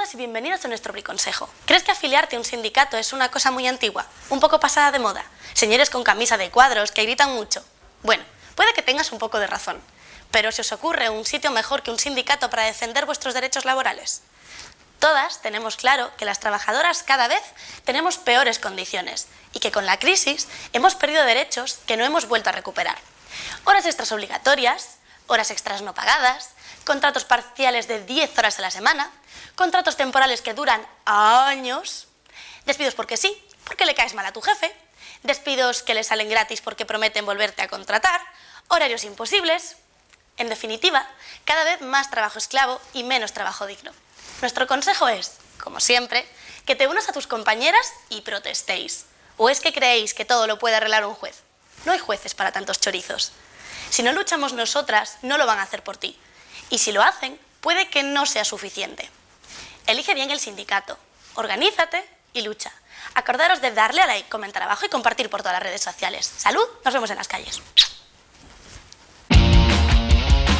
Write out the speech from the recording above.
Bienvenidos y bienvenidas a nuestro briconsejo. ¿Crees que afiliarte a un sindicato es una cosa muy antigua? ¿Un poco pasada de moda? ¿Señores con camisa de cuadros que gritan mucho? Bueno, puede que tengas un poco de razón. Pero ¿se os ocurre un sitio mejor que un sindicato para defender vuestros derechos laborales? Todas tenemos claro que las trabajadoras cada vez tenemos peores condiciones y que con la crisis hemos perdido derechos que no hemos vuelto a recuperar. Horas extras obligatorias, horas extras no pagadas, contratos parciales de 10 horas a la semana, contratos temporales que duran años, despidos porque sí, porque le caes mal a tu jefe, despidos que le salen gratis porque prometen volverte a contratar, horarios imposibles... En definitiva, cada vez más trabajo esclavo y menos trabajo digno. Nuestro consejo es, como siempre, que te unas a tus compañeras y protestéis. ¿O es que creéis que todo lo puede arreglar un juez? No hay jueces para tantos chorizos. Si no luchamos nosotras, no lo van a hacer por ti. Y si lo hacen, puede que no sea suficiente. Elige bien el sindicato, organízate y lucha. Acordaros de darle a like, comentar abajo y compartir por todas las redes sociales. ¡Salud! Nos vemos en las calles.